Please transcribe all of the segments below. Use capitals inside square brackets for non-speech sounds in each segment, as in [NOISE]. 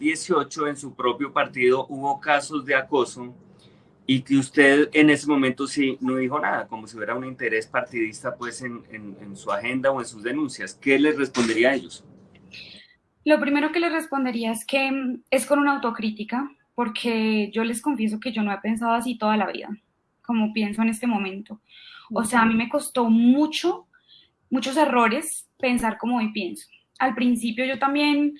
2018 en su propio partido hubo casos de acoso y que usted en ese momento sí no dijo nada, como si hubiera un interés partidista pues en, en, su agenda o en sus denuncias. ¿Qué les respondería a ellos? Lo primero que les respondería es que mm, es con una autocrítica, porque yo les confieso que yo no he pensado así toda la vida, como pienso en este momento. O sea, a mí me costó mucho, muchos errores pensar como hoy pienso. Al principio yo también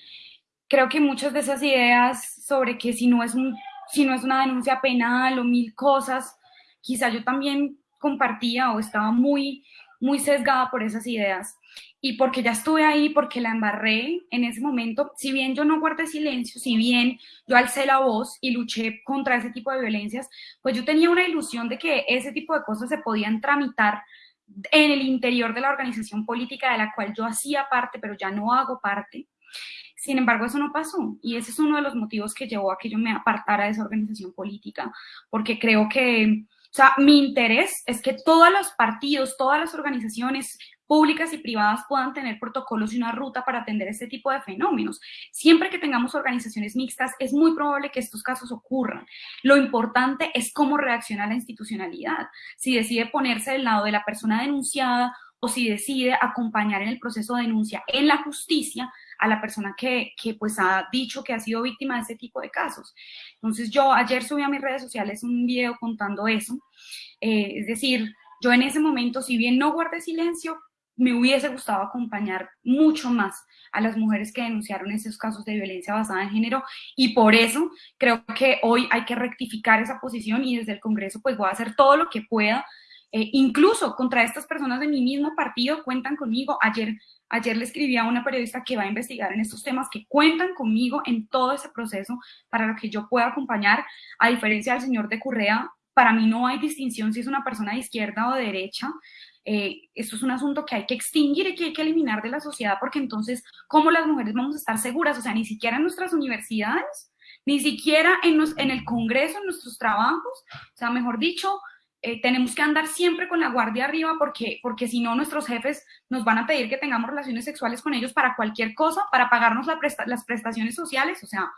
creo que muchas de esas ideas sobre que si no es un si no es una denuncia penal o mil cosas, quizá yo también compartía o estaba muy, muy sesgada por esas ideas. Y porque ya estuve ahí, porque la embarré en ese momento, si bien yo no guardé silencio, si bien yo alcé la voz y luché contra ese tipo de violencias, pues yo tenía una ilusión de que ese tipo de cosas se podían tramitar en el interior de la organización política de la cual yo hacía parte, pero ya no hago parte. Sin embargo, eso no pasó y ese es uno de los motivos que llevó a que yo me apartara de esa organización política, porque creo que, o sea, mi interés es que todos los partidos, todas las organizaciones públicas y privadas puedan tener protocolos y una ruta para atender este tipo de fenómenos. Siempre que tengamos organizaciones mixtas, es muy probable que estos casos ocurran. Lo importante es cómo reacciona la institucionalidad. Si decide ponerse del lado de la persona denunciada o si decide acompañar en el proceso de denuncia en la justicia a la persona que, que, pues ha dicho que ha sido víctima de ese tipo de casos. Entonces yo ayer subí a mis redes sociales un video contando eso, eh, es decir, yo en ese momento, si bien no guardé silencio, me hubiese gustado acompañar mucho más a las mujeres que denunciaron esos casos de violencia basada en género y por eso creo que hoy hay que rectificar esa posición y desde el Congreso pues voy a hacer todo lo que pueda eh, incluso contra estas personas de mi mismo partido cuentan conmigo. Ayer, ayer le escribí a una periodista que va a investigar en estos temas, que cuentan conmigo en todo ese proceso para lo que yo pueda acompañar. A diferencia del señor de Correa, para mí no hay distinción si es una persona de izquierda o de derecha. Eh, esto es un asunto que hay que extinguir y que hay que eliminar de la sociedad porque entonces, ¿cómo las mujeres vamos a estar seguras? O sea, ni siquiera en nuestras universidades, ni siquiera en, en el Congreso, en nuestros trabajos, o sea, mejor dicho, eh, tenemos que andar siempre con la guardia arriba porque, porque si no nuestros jefes nos van a pedir que tengamos relaciones sexuales con ellos para cualquier cosa, para pagarnos las prestaciones sociales, o sea,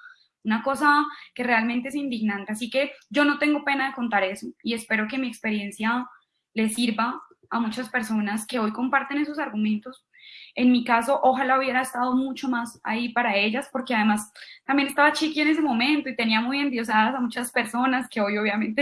una cosa que realmente es indignante. Así que yo no tengo pena de contar eso y espero que mi experiencia les sirva a muchas personas que hoy comparten esos argumentos. En mi caso, ojalá hubiera estado mucho más ahí para ellas, porque además también estaba chiqui en ese momento y tenía muy endiosadas a muchas personas que hoy obviamente [LAUGHS]